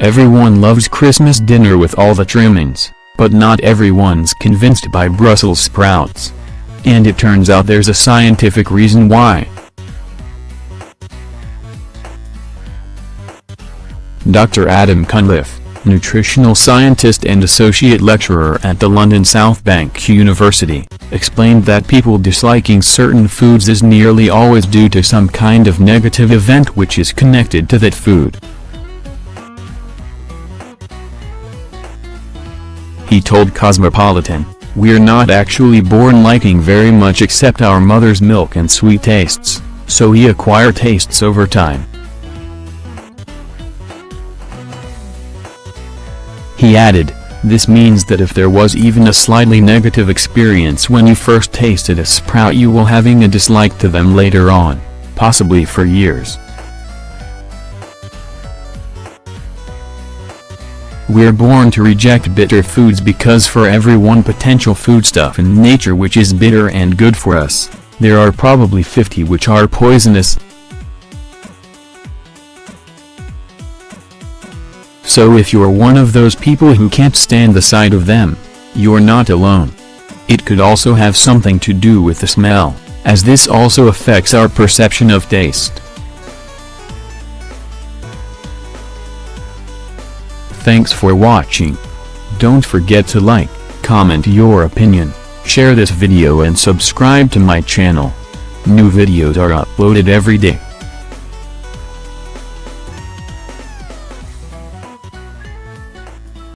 Everyone loves Christmas dinner with all the trimmings, but not everyone's convinced by Brussels sprouts. And it turns out there's a scientific reason why. Dr. Adam Cunliffe, nutritional scientist and associate lecturer at the London South Bank University, explained that people disliking certain foods is nearly always due to some kind of negative event which is connected to that food. He told Cosmopolitan, We're not actually born liking very much except our mother's milk and sweet tastes, so we acquire tastes over time. He added, this means that if there was even a slightly negative experience when you first tasted a sprout you will having a dislike to them later on, possibly for years. We're born to reject bitter foods because for every one potential foodstuff in nature which is bitter and good for us, there are probably 50 which are poisonous. So if you're one of those people who can't stand the sight of them, you're not alone. It could also have something to do with the smell, as this also affects our perception of taste. Thanks for watching. Don't forget to like, comment your opinion, share this video and subscribe to my channel. New videos are uploaded every day.